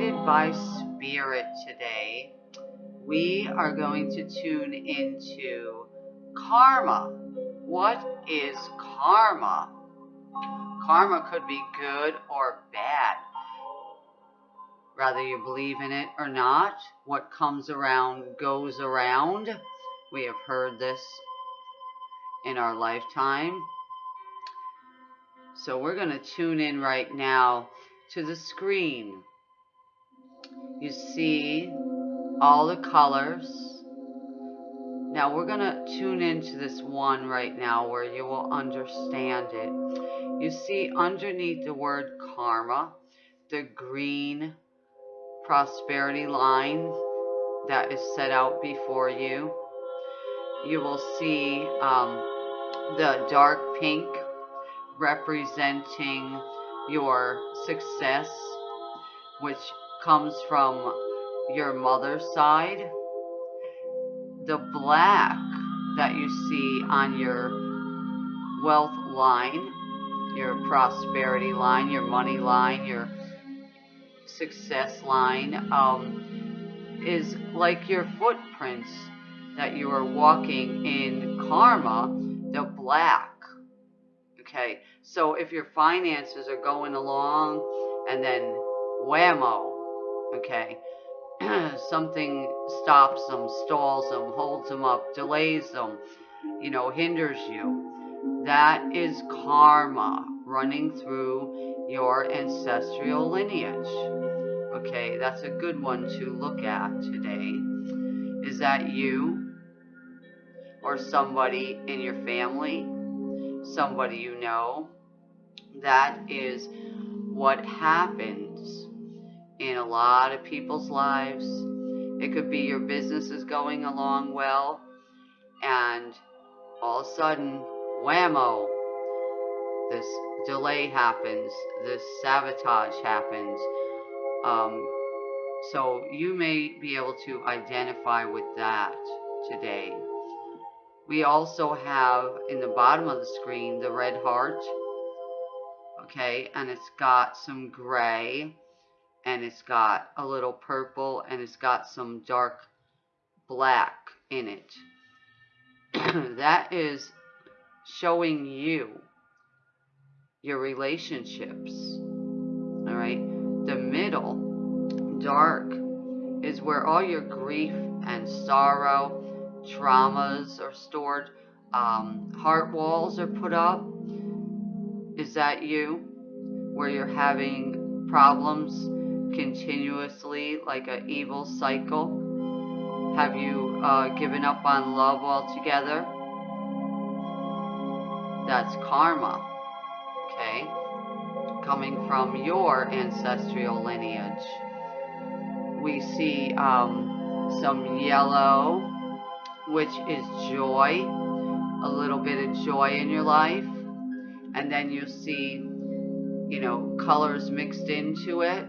guided by spirit today. We are going to tune into karma. What is karma? Karma could be good or bad. Whether you believe in it or not, what comes around goes around. We have heard this in our lifetime. So we're going to tune in right now to the screen. You see all the colors. Now we're going to tune into this one right now where you will understand it. You see underneath the word karma, the green prosperity line that is set out before you. You will see um, the dark pink representing your success, which comes from your mother's side. The black that you see on your wealth line, your prosperity line, your money line, your success line, um, is like your footprints that you are walking in karma, the black. Okay, so if your finances are going along and then whammo, okay, something stops them, stalls them, holds them up, delays them, you know, hinders you. That is karma running through your ancestral lineage. Okay, that's a good one to look at today. Is that you or somebody in your family, somebody you know? That is what happens in a lot of people's lives. It could be your business is going along well, and all of a sudden, whammo, this delay happens, this sabotage happens. Um, so you may be able to identify with that today. We also have in the bottom of the screen the red heart. Okay, and it's got some gray and it's got a little purple and it's got some dark black in it. that is showing you your relationships. All right. The middle, dark, is where all your grief and sorrow, traumas are stored. Um, heart walls are put up. Is that you? Where you're having problems continuously like an evil cycle? Have you uh, given up on love altogether? That's karma, okay? Coming from your ancestral lineage. We see um, some yellow, which is joy, a little bit of joy in your life. And then you see, you know, colors mixed into it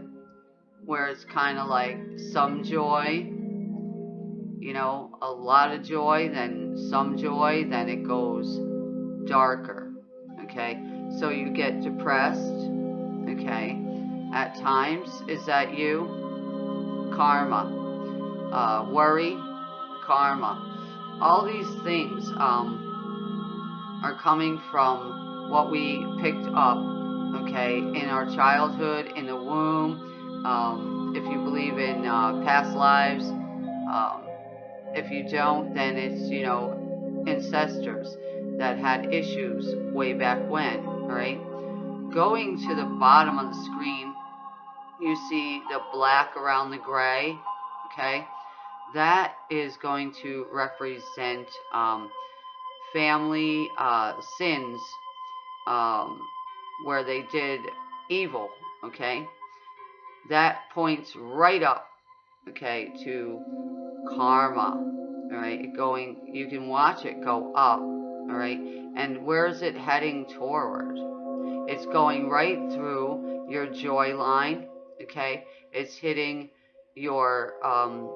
where it's kind of like some joy, you know, a lot of joy, then some joy, then it goes darker. Okay, so you get depressed. Okay, at times, is that you? Karma. Uh, worry, karma. All these things um, are coming from what we picked up, okay, in our childhood, in the womb, um, if you believe in uh, past lives. Um, if you don't, then it's, you know, ancestors that had issues way back when, right? Going to the bottom of the screen, you see the black around the gray, okay? That is going to represent um, family uh, sins um, where they did evil, okay? That points right up, okay, to karma, all right, going, you can watch it go up, all right, and where is it heading toward? It's going right through your joy line, okay, it's hitting your um,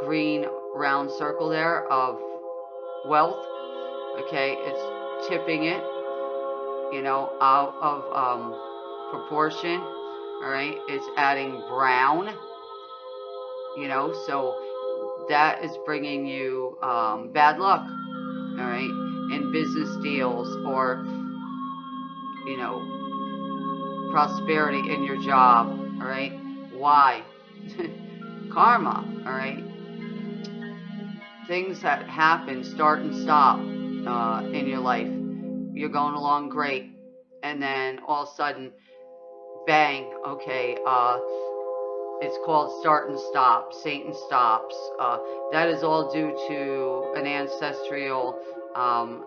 green round circle there of wealth, okay, it's tipping it, you know, out of um, proportion, all right? It's adding brown, you know, so that is bringing you um, bad luck, all right, in business deals or, you know, prosperity in your job, all right? Why? Karma, all right? Things that happen, start and stop uh, in your life. You're going along great, and then all of a sudden, bang, okay, uh, it's called start and stop, Satan stops. Uh, that is all due to an ancestral, um,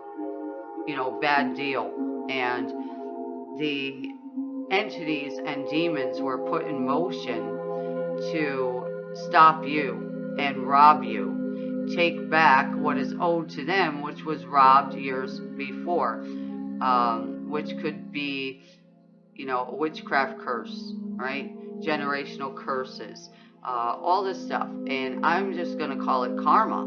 you know, bad deal. And the entities and demons were put in motion to stop you and rob you. Take back what is owed to them, which was robbed years before, um, which could be, you know, a witchcraft curse, right? generational curses, uh, all this stuff. And I'm just going to call it karma,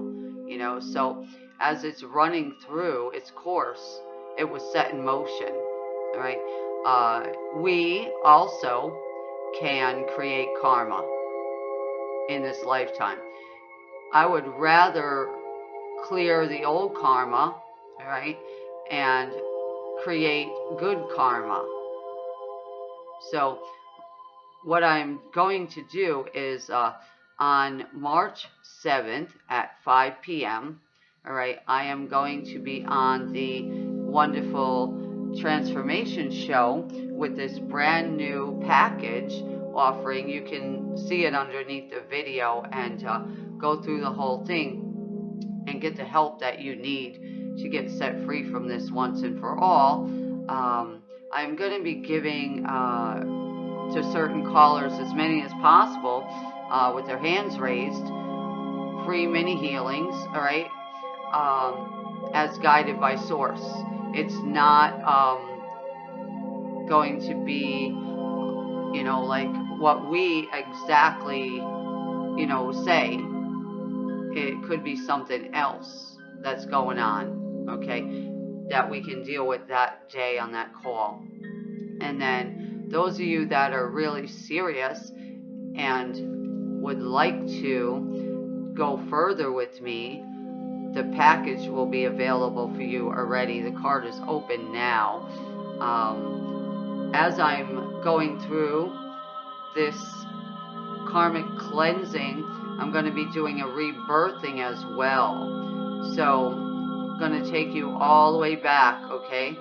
you know. So as it's running through its course, it was set in motion, right? Uh, we also can create karma in this lifetime. I would rather clear the old karma, right, and create good karma. So what I'm going to do is uh, on March 7th at 5 p.m., all right, I am going to be on the wonderful transformation show with this brand new package offering. You can see it underneath the video and uh, go through the whole thing and get the help that you need to get set free from this once and for all. Um, I'm going to be giving uh, to certain callers, as many as possible, uh, with their hands raised, free mini healings, all right, um, as guided by source. It's not um, going to be, you know, like what we exactly, you know, say. It could be something else that's going on, okay, that we can deal with that day on that call. And then those of you that are really serious and would like to go further with me, the package will be available for you already. The card is open now. Um, as I'm going through this karmic cleansing, I'm going to be doing a rebirthing as well. So, going to take you all the way back, okay?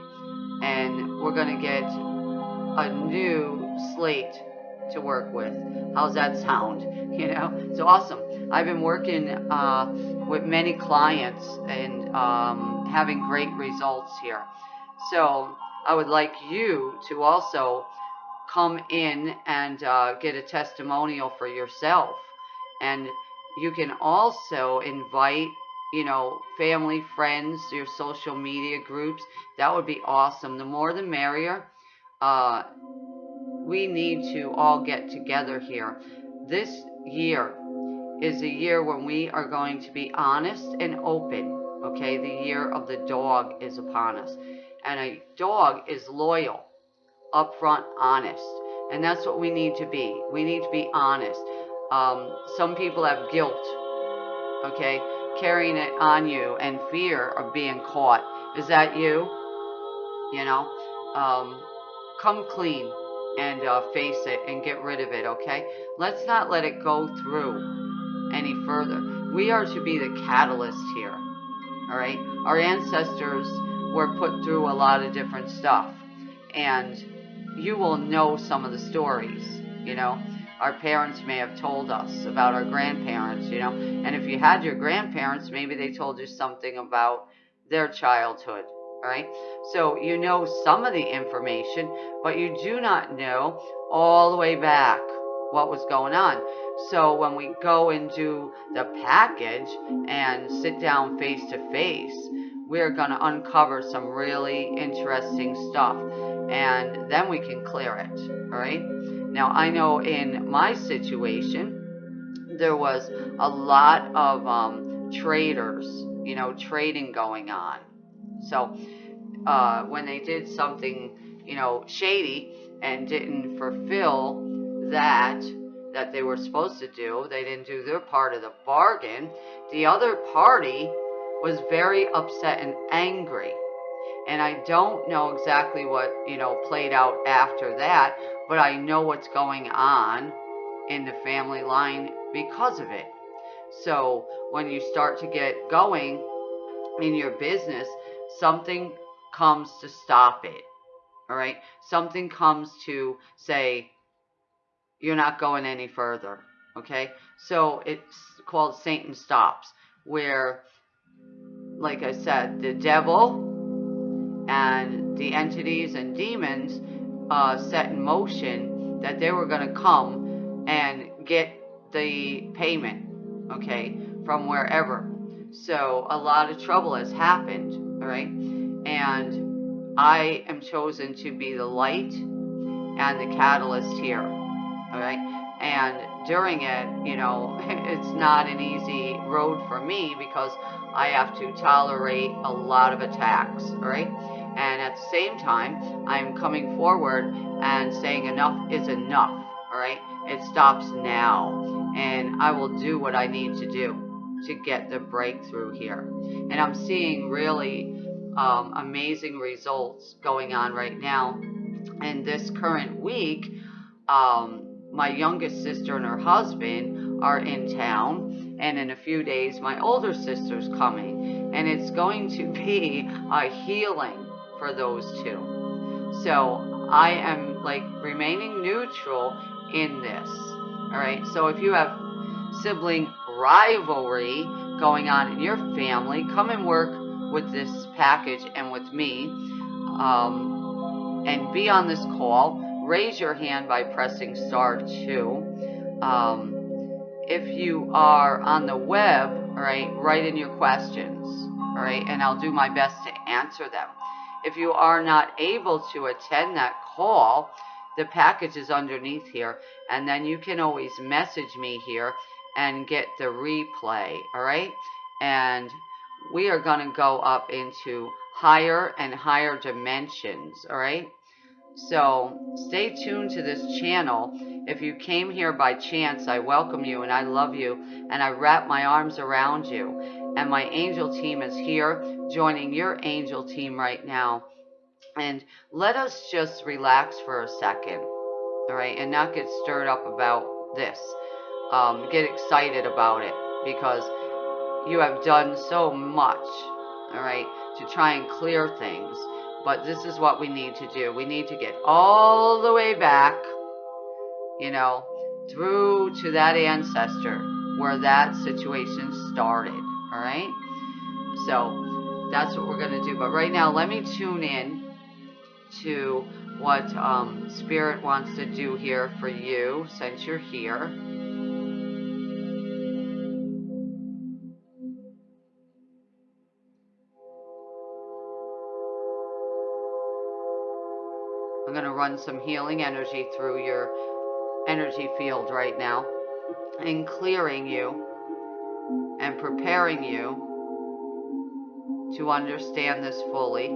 And we're going to get a new slate to work with. How's that sound? You know, it's awesome. I've been working uh, with many clients and um, having great results here. So I would like you to also come in and uh, get a testimonial for yourself. And you can also invite, you know, family, friends, your social media groups. That would be awesome. The more the merrier uh, we need to all get together here. This year is a year when we are going to be honest and open. Okay, the year of the dog is upon us. And a dog is loyal, upfront, honest. And that's what we need to be. We need to be honest. Um, some people have guilt, okay, carrying it on you and fear of being caught. Is that you? You know? Um, come clean and uh, face it and get rid of it, okay? Let's not let it go through any further. We are to be the catalyst here, all right? Our ancestors were put through a lot of different stuff, and you will know some of the stories, you know? Our parents may have told us about our grandparents, you know? And if you had your grandparents, maybe they told you something about their childhood, right? So you know some of the information, but you do not know all the way back what was going on. So when we go and do the package and sit down face to face, we're going to uncover some really interesting stuff and then we can clear it, all right? Now, I know in my situation, there was a lot of um, traders, you know, trading going on. So uh, when they did something, you know, shady, and didn't fulfill that that they were supposed to do. They didn't do their part of the bargain. The other party was very upset and angry. And I don't know exactly what, you know, played out after that, but I know what's going on in the family line because of it. So when you start to get going in your business, something comes to stop it. All right? Something comes to say, you're not going any further. Okay? So it's called Satan Stops, where, like I said, the devil and the entities and demons uh, set in motion that they were going to come and get the payment, okay, from wherever. So a lot of trouble has happened, all right? And I am chosen to be the light and the catalyst here, all right? And during it, you know, it's not an easy road for me because I have to tolerate a lot of attacks, all right? And at the same time, I'm coming forward and saying enough is enough, all right? It stops now. And I will do what I need to do to get the breakthrough here. And I'm seeing really um, amazing results going on right now. And this current week, um, my youngest sister and her husband are in town. And in a few days, my older sister's coming. And it's going to be a healing for those two. So I am like remaining neutral in this. All right. So if you have sibling rivalry going on in your family, come and work with this package and with me. Um, and be on this call. Raise your hand by pressing star 2. Um, if you are on the web, all right, write in your questions, all right, and I'll do my best to answer them. If you are not able to attend that call, the package is underneath here, and then you can always message me here and get the replay, all right? And we are going to go up into higher and higher dimensions, all right? So stay tuned to this channel. If you came here by chance, I welcome you and I love you and I wrap my arms around you. And my angel team is here joining your angel team right now. And let us just relax for a second, all right, and not get stirred up about this um, get excited about it because you have done so much, all right, to try and clear things. But this is what we need to do. We need to get all the way back, you know, through to that ancestor where that situation started, all right? So that's what we're going to do. But right now, let me tune in to what um, Spirit wants to do here for you since you're here. I'm going to run some healing energy through your energy field right now and clearing you and preparing you to understand this fully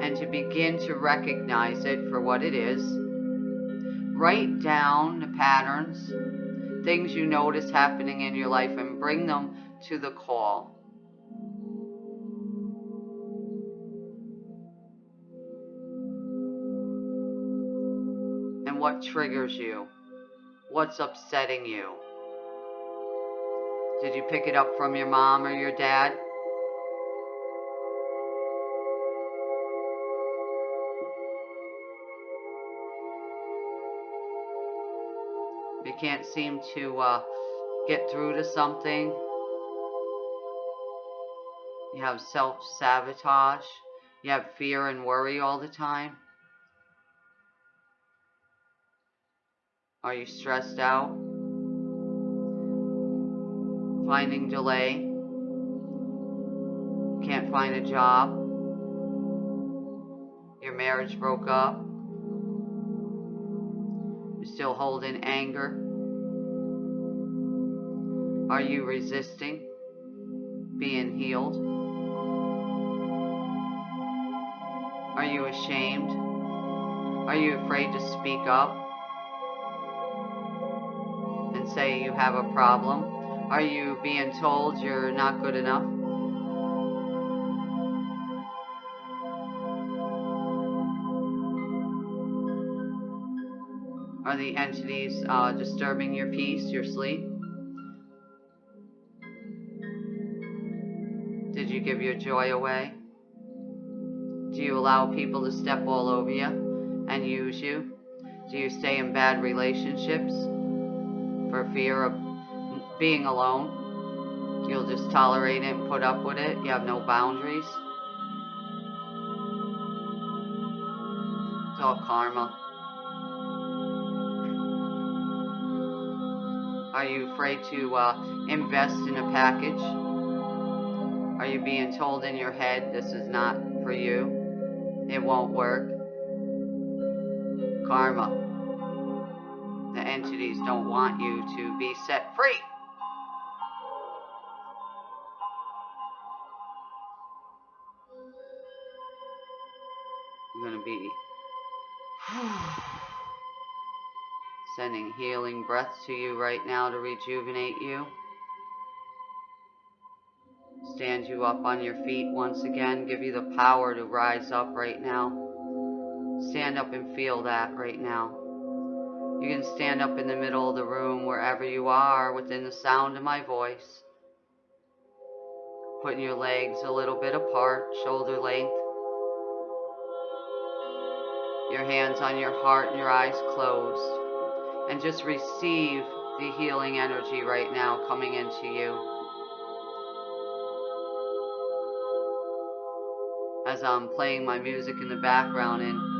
and to begin to recognize it for what it is. Write down the patterns, things you notice happening in your life, and bring them to the call. And what triggers you? What's upsetting you? Did you pick it up from your mom or your dad? You can't seem to uh, get through to something. You have self-sabotage. You have fear and worry all the time. Are you stressed out? Finding delay? Can't find a job? Your marriage broke up? You're still holding anger? Are you resisting being healed? Are you ashamed Are you afraid to speak up and say you have a problem? Are you being told you're not good enough? Are the entities uh, disturbing your peace, your sleep? Did you give your joy away? Do you allow people to step all over you and use you? Do you stay in bad relationships for fear of being alone? You'll just tolerate it and put up with it. You have no boundaries. It's all karma. Are you afraid to uh, invest in a package? Are you being told in your head this is not for you? It won't work. Karma. The entities don't want you to be set free. Going to be sending healing breaths to you right now to rejuvenate you. Stand you up on your feet once again. Give you the power to rise up right now. Stand up and feel that right now. You can stand up in the middle of the room wherever you are within the sound of my voice. Putting your legs a little bit apart, shoulder length. Your hands on your heart and your eyes closed. And just receive the healing energy right now coming into you. As I'm playing my music in the background in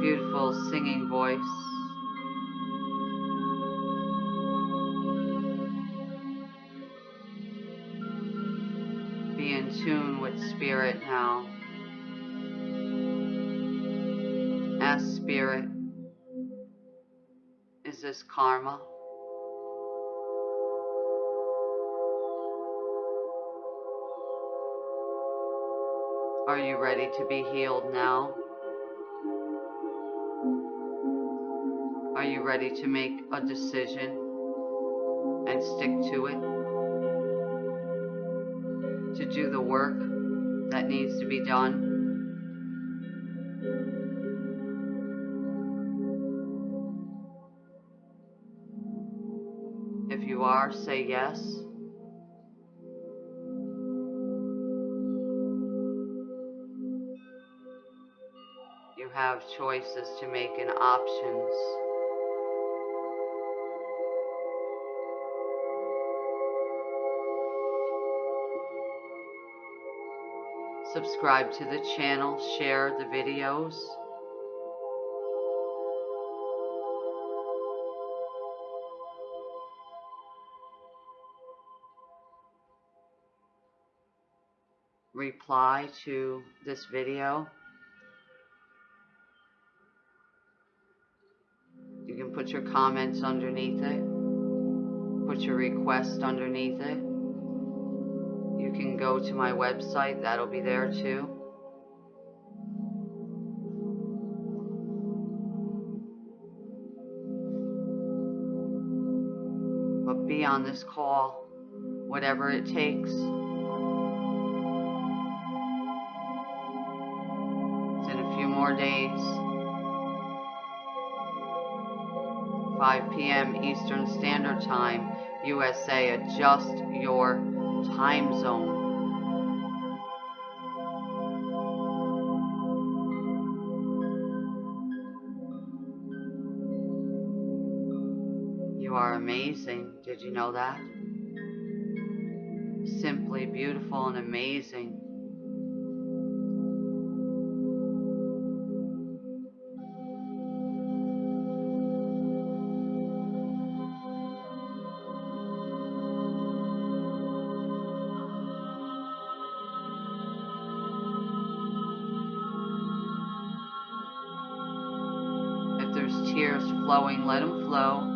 beautiful singing voice. Be in tune with spirit now. Spirit, is this karma? Are you ready to be healed now? Are you ready to make a decision and stick to it? To do the work that needs to be done? Say yes. You have choices to make and options. Subscribe to the channel, share the videos. Reply to this video. You can put your comments underneath it. Put your request underneath it. You can go to my website, that'll be there too. But be on this call, whatever it takes. Days. 5 p.m. Eastern Standard Time, USA. Adjust your time zone. You are amazing. Did you know that? Simply beautiful and amazing. flowing, let them flow.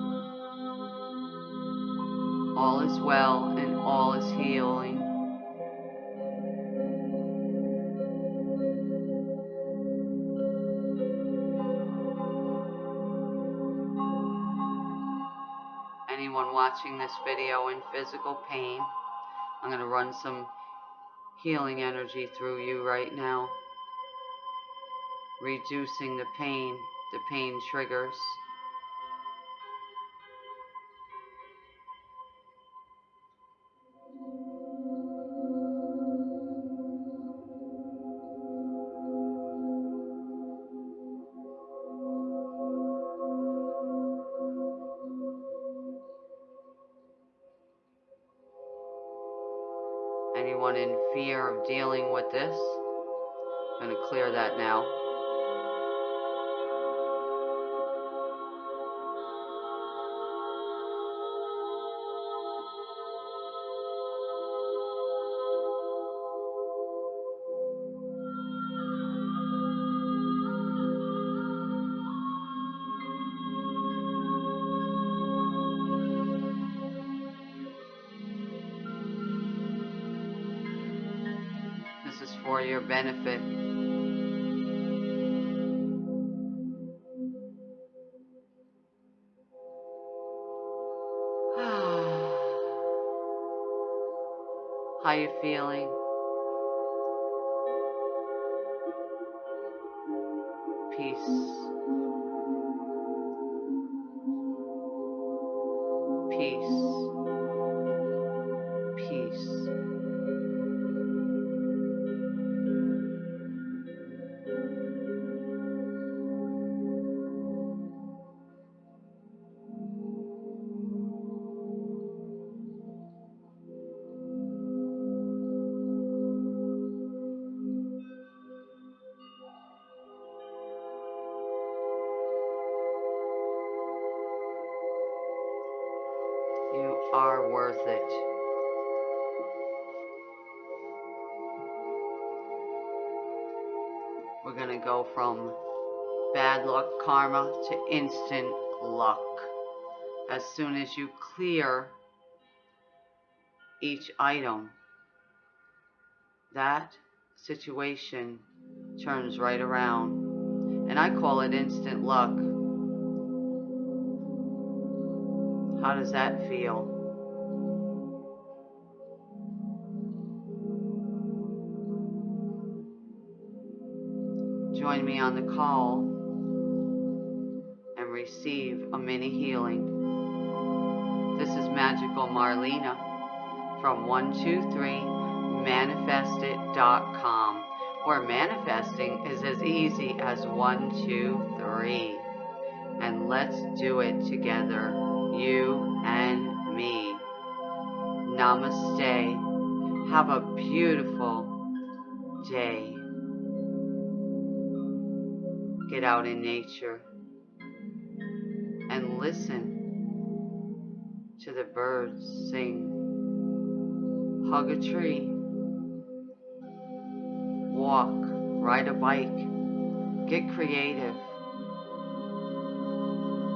All is well and all is healing. Anyone watching this video in physical pain, I'm going to run some healing energy through you right now, reducing the pain the pain triggers. Your benefit. How are you feeling? From bad luck karma to instant luck. As soon as you clear each item, that situation turns right around. And I call it instant luck. How does that feel? Me on the call and receive a mini healing. This is Magical Marlena from 123manifestit.com where manifesting is as easy as 123. And let's do it together, you and me. Namaste. Have a beautiful day. Get out in nature and listen to the birds sing. Hug a tree. Walk, ride a bike. Get creative.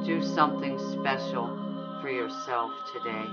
Do something special for yourself today.